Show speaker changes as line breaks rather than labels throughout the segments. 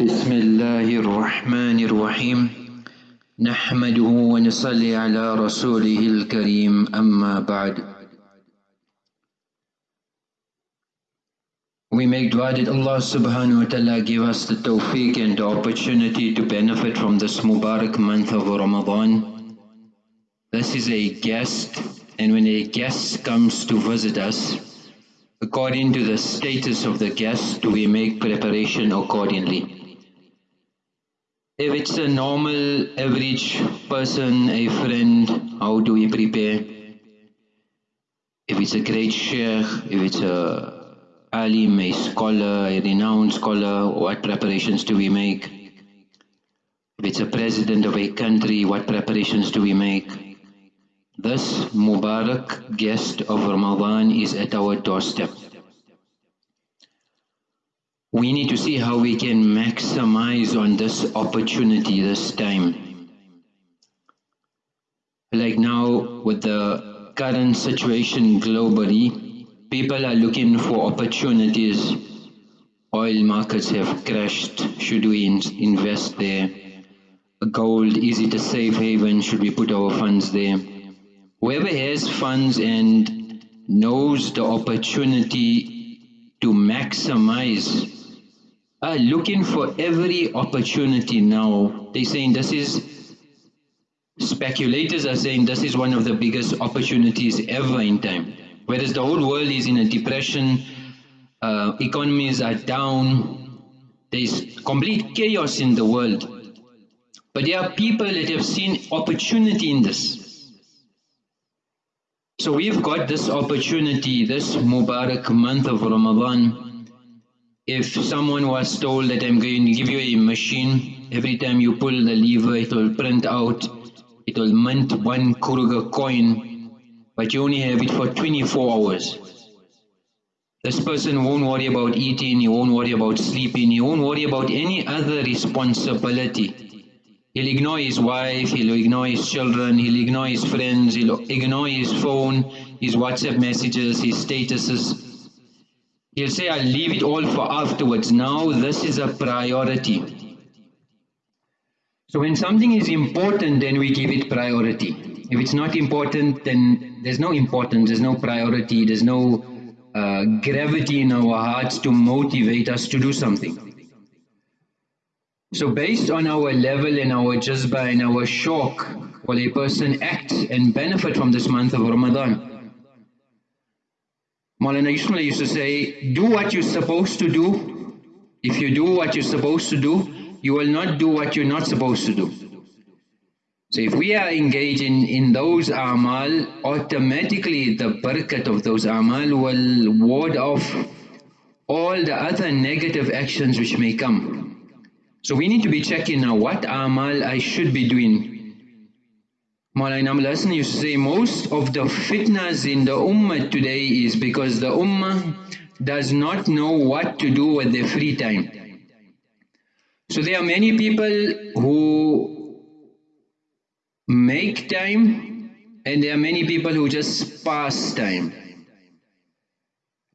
بسم الله الرحمن الرحيم نحمده ونصلي على رسوله الكريم أما بعد We make dua that Allah subhanahu wa ta'ala give us the tawfiq and the opportunity to benefit from this Mubarak month of Ramadan. This is a guest and when a guest comes to visit us, according to the status of the guest, we make preparation accordingly. If it's a normal, average person, a friend, how do we prepare? If it's a great sheikh, if it's a alim, a scholar, a renowned scholar, what preparations do we make? If it's a president of a country, what preparations do we make? This Mubarak guest of Ramadan is at our doorstep we need to see how we can maximize on this opportunity this time. Like now with the current situation globally, people are looking for opportunities. Oil markets have crashed, should we in invest there? Gold, is it a safe haven, should we put our funds there? Whoever has funds and knows the opportunity to maximize are looking for every opportunity now. They're saying this is, speculators are saying this is one of the biggest opportunities ever in time. Whereas the whole world is in a depression, uh, economies are down, there's complete chaos in the world. But there are people that have seen opportunity in this. So we've got this opportunity, this Mubarak month of Ramadan, if someone was told that I'm going to give you a machine, every time you pull the lever it will print out, it will mint one Kruger coin, but you only have it for 24 hours. This person won't worry about eating, he won't worry about sleeping, he won't worry about any other responsibility. He'll ignore his wife, he'll ignore his children, he'll ignore his friends, he'll ignore his phone, his WhatsApp messages, his statuses, He'll say, I'll leave it all for afterwards. Now this is a priority. So when something is important, then we give it priority. If it's not important, then there's no importance, there's no priority, there's no uh, gravity in our hearts to motivate us to do something. So based on our level and our jazba and our shauq, will a person act and benefit from this month of Ramadan? Maulana Ismail used to say, do what you're supposed to do. If you do what you're supposed to do, you will not do what you're not supposed to do. So if we are engaged in, in those amal, automatically the barakat of those amal will ward off all the other negative actions which may come. So we need to be checking now what amal I should be doing Maulana Amul used to say most of the fitnas in the ummah today is because the ummah does not know what to do with their free time. So there are many people who make time and there are many people who just pass time.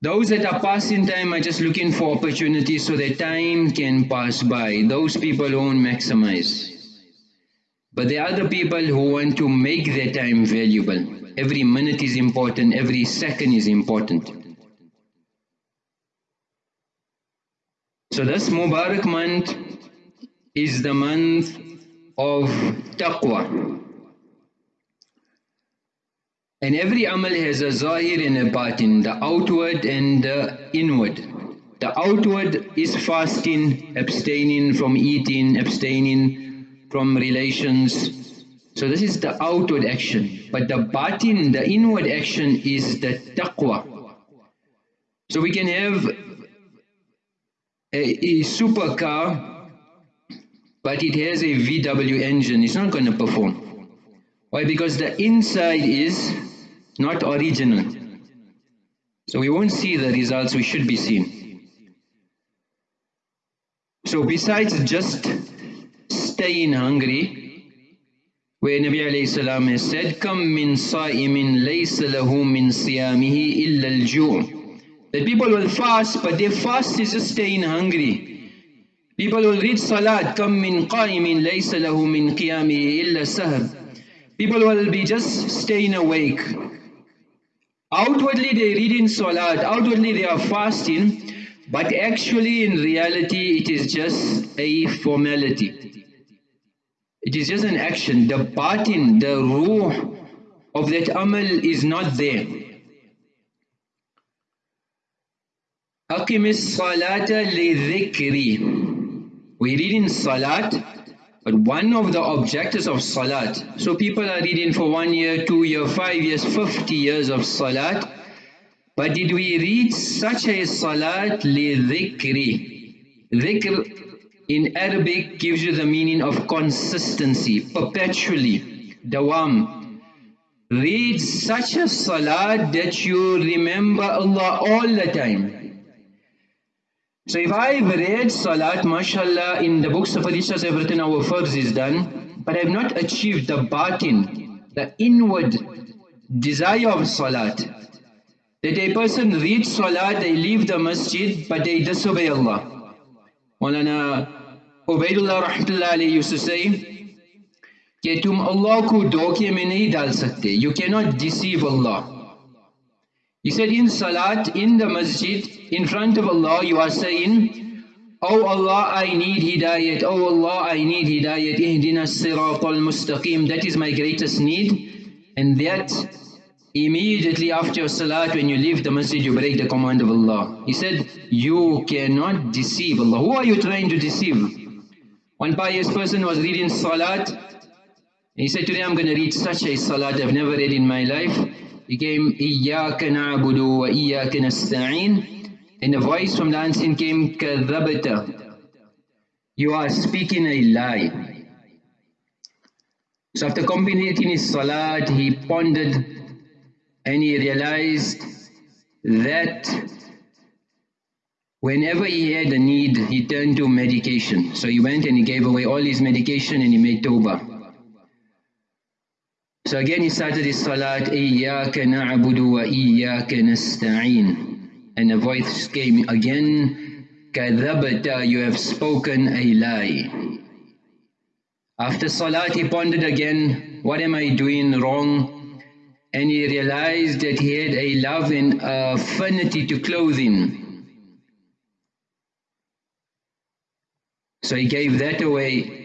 Those that are passing time are just looking for opportunities so that time can pass by. Those people won't maximize. But there are other people who want to make their time valuable. Every minute is important, every second is important. So this Mubarak month is the month of taqwa. And every amal has a zahir and a batin, the outward and the inward. The outward is fasting, abstaining from eating, abstaining from relations. So this is the outward action. But the batin, the inward action is the taqwa. So we can have a, a supercar, but it has a VW engine. It's not going to perform. Why? Because the inside is not original. So we won't see the results we should be seeing. So besides just staying hungry, where Nabi alayhi salam has said, Kam min sa'imin laysa lahu min siyamihi illa al-ju' people will fast, but their fast is just staying hungry. People will read salat, Kam min qa'imin laysa lahu min qiyamihi illa sahar People will be just staying awake. Outwardly they read in Salat, outwardly they are fasting, but actually in reality it is just a formality. It is just an action. The batin, the ruh of that amal is not there. أقم الصلاة لذكري we read in Salat, but one of the objectives of Salat, so people are reading for one year, two year, five years, 50 years of Salat, but did we read such a Salat li dhikri? Dhikr in Arabic gives you the meaning of consistency, perpetually, dawam. Read such a Salat that you remember Allah all the time. So if I've read Salat, mashallah, in the books of Hadiths I've written our farz is done, but I've not achieved the batin, the inward desire of Salat. That a person reads Salat, they leave the masjid, but they disobey Allah. Maulana Ubaidullah Rahmatullah used to say, कि तुम अल्लाह को धोखे में नहीं डाल सकते you cannot deceive Allah he said in salat, in the masjid, in front of Allah, you are saying, Oh Allah, I need hidayat. Oh Allah, I need hidayat. Ihdina sirat al-mustaqim. That is my greatest need. And that immediately after your salat, when you leave the masjid, you break the command of Allah. He said, you cannot deceive Allah. Who are you trying to deceive? One pious person was reading salat. He said, today I'm going to read such a salat I've never read in my life became إِيَّاكَ نَعْبُدُ وَإِيَّاكَ نَسْتَعِينَ and the voice from the unseen came كَذَبْتَ you are speaking a lie. So after completing his salat he pondered and he realized that whenever he had a need he turned to medication. So he went and he gave away all his medication and he made tawbah. So again, he started his salat, إِيَّاكَ نَعْبُدُ وَإِيَّاكَ نَسْتَعِينُ. And the voice came again, كَذَبَتَ You have spoken a lie. After salat, he pondered again, what am I doing wrong? And he realized that he had a love and affinity to clothing. So he gave that away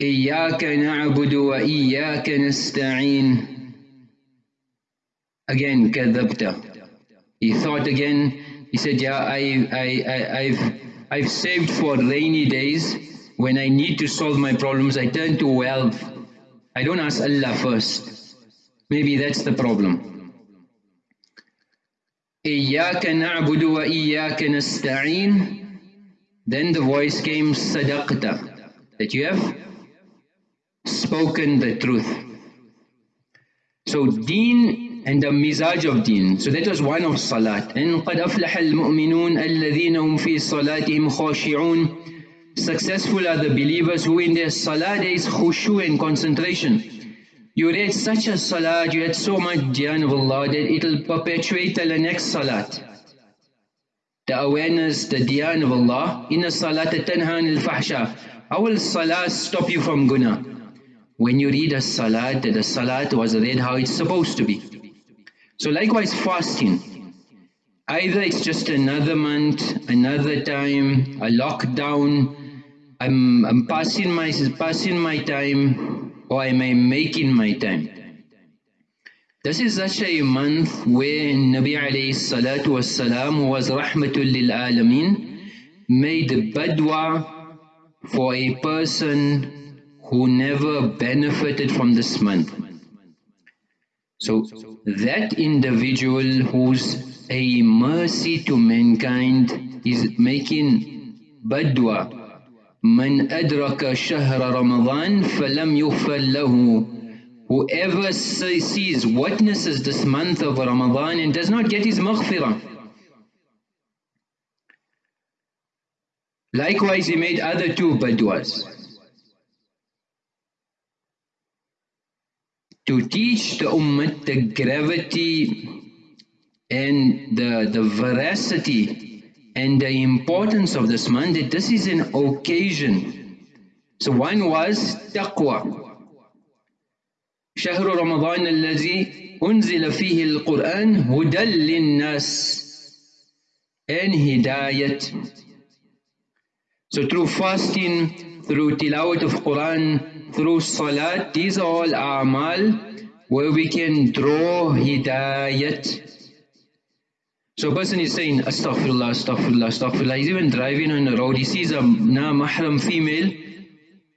إياك نعبد وإياك نستعين Again, كذبت He thought again, he said, yeah, I, I, I, I've, I've saved for rainy days. When I need to solve my problems, I turn to wealth. I don't ask Allah first. Maybe that's the problem. إياك نعبد وإياك نستعين Then the voice came, صدقت That you have spoken the truth. So deen and the mizaj of deen. So that was one of salat. And قَدْ أَفْلَحَ الْمُؤْمِنُونَ الَّذِينَ هُمْ فِي صَلَاتِهِمْ خَاشِعُونَ Successful are the believers who in their salah there is khushu and concentration. You read such a salat, you had so much dhyan of Allah that it will perpetuate till the next salat. The awareness, the dhyan of Allah. In a salat tanha al fahsha. How will salah stop you from guna? When you read a salat, that the salat was read how it's supposed to be. So likewise fasting. Either it's just another month, another time, a lockdown, I'm, I'm passing, my, passing my time, or am I making my time? This is such a month where Nabi alayhi salatu was was rahmatul lil alameen, made badwa for a person who never benefited from this month. So that individual who's a mercy to mankind is making badwa. من أدرك شهر رمضان فلم يغفر له Whoever sees, witnesses this month of Ramadan and does not get his maghfirah. Likewise, he made other two badwas. to teach the ummah the gravity and the, the veracity and the importance of this month, that this is an occasion. So one was taqwa. شهر رمضان الذي أنزل فيه القرآن هدى للناس and hidayat. So through fasting, through tilawat of Quran, through salat, these are all amal where we can draw hidayat. So a person is saying, Astaghfirullah, Astaghfirullah, Astaghfirullah. He's even driving on the road. He sees a na mahram female,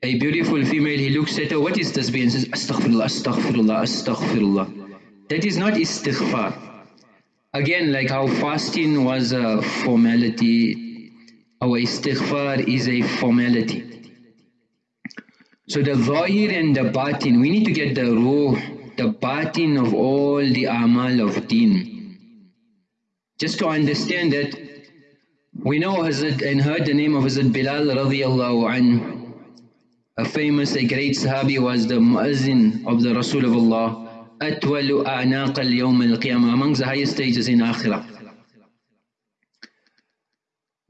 a beautiful female. He looks at her. What is this? And says, Astaghfirullah, Astaghfirullah, Astaghfirullah. That is not istighfar. Again, like how fasting was a formality, our istighfar is a formality. So the zahir and the batin, we need to get the ruh, the batin of all the amal of deen. Just to understand that we know Hazrat and heard the name of Hazrat Bilal radiallahu anhu. A famous, a great Sahabi was the Muazzin of the Rasul of Allah. أتول أعناق اليوم القيامة amongst the highest stages in Akhirah.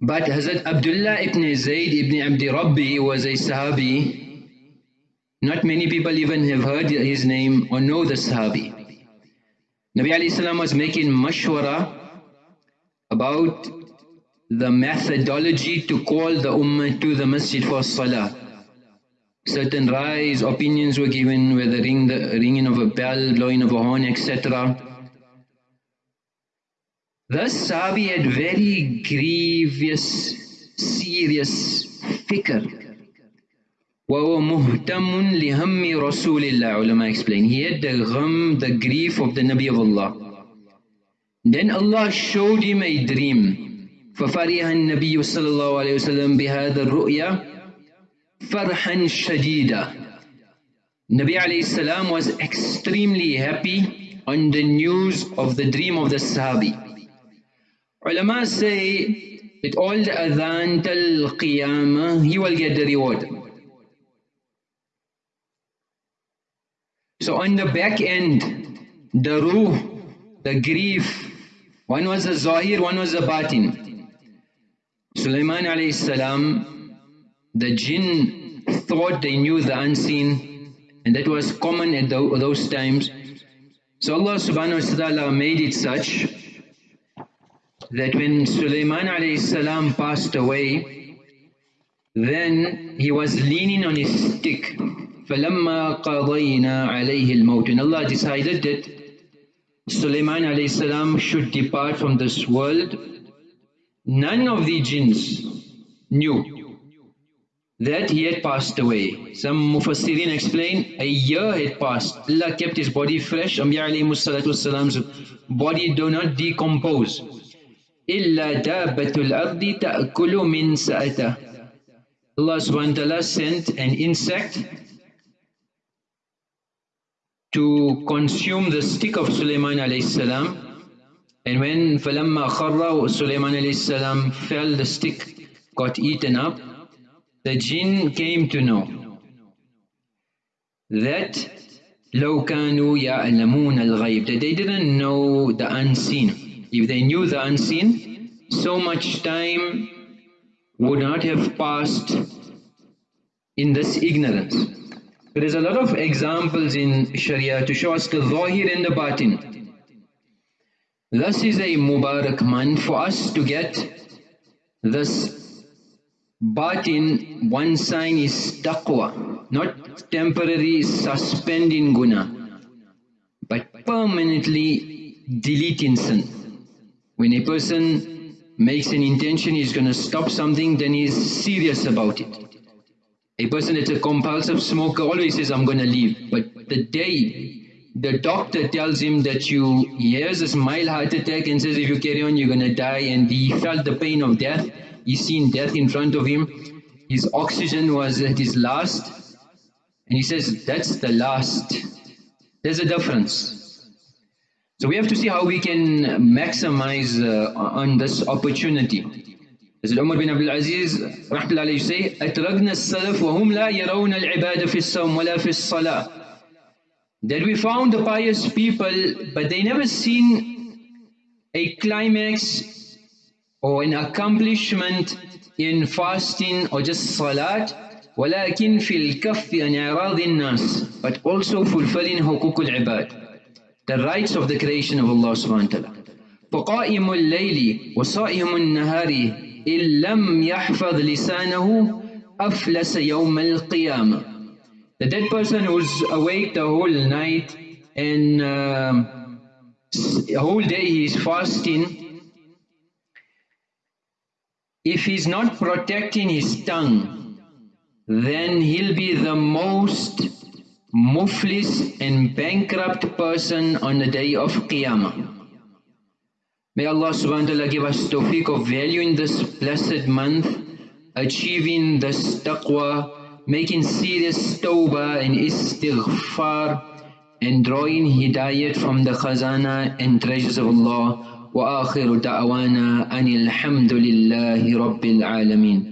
But Hazrat Abdullah ibn Zayd ibn Abdi Rabbi was a Sahabi. not many people even have heard his name or know the Sahabi. Nabi salam was making mashwara about the methodology to call the ummah to the masjid for salah. Certain rise, opinions were given, whether ring the ringing of a bell, blowing of a horn, etc. Thus Sahabi had very grievous, serious fikr. وهو مهتم لهم رسول الله ulama explain. He had the gham, the grief of the Nabi of Allah. Then Allah showed him a dream. ففرح النبي صلى الله عليه وسلم بهذا الرؤيا فرحا شديدا Nabi alayhi salam was extremely happy on the news of the dream of the Sahabi. Ulama say, with all the adhan till qiyamah, he will get the reward. So on the back end, the ruh, the grief, one was the zahir, one was the batin. Sulaiman alayhi salam, the jinn thought they knew the unseen and that was common at those times. So Allah subhanahu wa ta'ala made it such that when Sulaiman alayhi salam passed away, then he was leaning on his stick. فَلَمَّا قَضَيْنَا عَلَيْهِ الْمَوْتِ And Allah decided that Sulaiman alayhi salam should depart from this world, none of the jinns knew that he had passed away. Some mufassirin explain a year had passed. Allah kept his body fresh. Anbiya alayhi salam's body do not decompose. إِلَّا دَابَّةُ الْأَرْضِ تَأْكُلُ مِنْ سَأَتَهُ Allah subhanahu wa ta'ala sent an insect to consume the stick of Sulaiman alayhi salam. And when فَلَمَّا خَرَّ Sulaiman alayhi salam fell, the stick got eaten up, the jinn came to know that لَوْ كَانُوا يَعْلَمُونَ الْغَيْبِ That they didn't know the unseen. If they knew the unseen, so much time would not have passed in this ignorance. There is a lot of examples in Sharia to show us the zahir and the batin. This is a Mubarak month for us to get this batin, one sign is taqwa, not temporary suspending guna, but permanently deleting sin. When a person makes an intention he's going to stop something, then he's serious about it. A person that's a compulsive smoker always says, I'm going to leave. But the day the doctor tells him that you, he has this mild heart attack and says if you carry on you're going to die and he felt the pain of death, he's seen death in front of him, his oxygen was at his last and he says that's the last. There's a difference. So we have to see how we can maximize uh, on this opportunity. Hazrat Umar bin Abdul Aziz rahmatullahi say, أَتْرَقْنَا السَّلَفْ وَهُمْ لَا يَرَوْنَ الْعِبَادَ فِي الصَّوْمِ وَلَا فِي الصَّلَاةِ That we found the pious people, but they never seen a climax or an accomplishment in fasting or just salat ولكن في الكف عن إعراض الناس but also fulfilling حقوق العباد the rights of the creation of Allah subhanahu wa ta'ala فقائم الليل وصائم النهار إن لم يحفظ لسانه أفلس يوم القيامة The dead person who's awake the whole night and uh, whole day he is fasting if he's not protecting his tongue then he'll be the most muflis and bankrupt person on the day of Qiyamah. May Allah subhanahu wa ta'ala give us tawfiq of valuing this blessed month, achieving this taqwa, making serious tawbah and istighfar, and drawing hidayat from the khazana and treasures of Allah. وآخر دعوانا أن الحمد لله رب العالمين